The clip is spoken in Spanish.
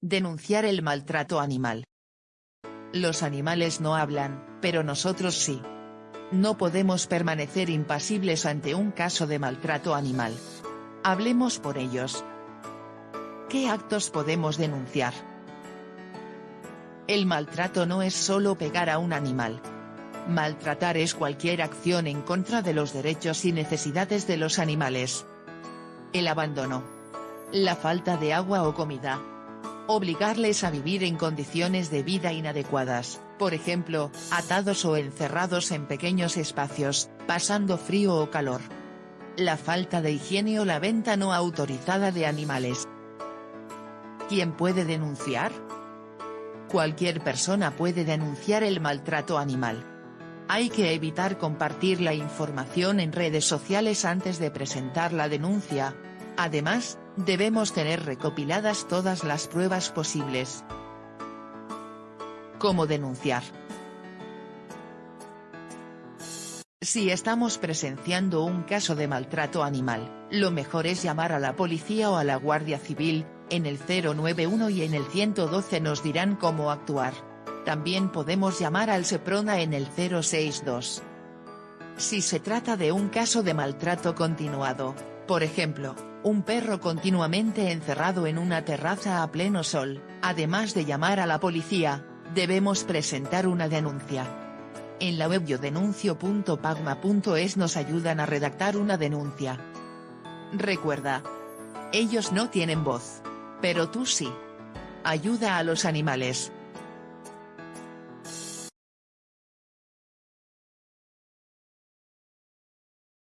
Denunciar el maltrato animal. Los animales no hablan, pero nosotros sí. No podemos permanecer impasibles ante un caso de maltrato animal. Hablemos por ellos. ¿Qué actos podemos denunciar? El maltrato no es solo pegar a un animal. Maltratar es cualquier acción en contra de los derechos y necesidades de los animales. El abandono. La falta de agua o comida, obligarles a vivir en condiciones de vida inadecuadas, por ejemplo, atados o encerrados en pequeños espacios, pasando frío o calor. La falta de higiene o la venta no autorizada de animales. ¿Quién puede denunciar? Cualquier persona puede denunciar el maltrato animal. Hay que evitar compartir la información en redes sociales antes de presentar la denuncia. Además, debemos tener recopiladas todas las pruebas posibles. ¿Cómo denunciar? Si estamos presenciando un caso de maltrato animal, lo mejor es llamar a la policía o a la Guardia Civil, en el 091 y en el 112 nos dirán cómo actuar. También podemos llamar al SEPRONA en el 062. Si se trata de un caso de maltrato continuado, por ejemplo, un perro continuamente encerrado en una terraza a pleno sol, además de llamar a la policía, debemos presentar una denuncia. En la web yodenuncio.pagma.es nos ayudan a redactar una denuncia. Recuerda. Ellos no tienen voz. Pero tú sí. Ayuda a los animales.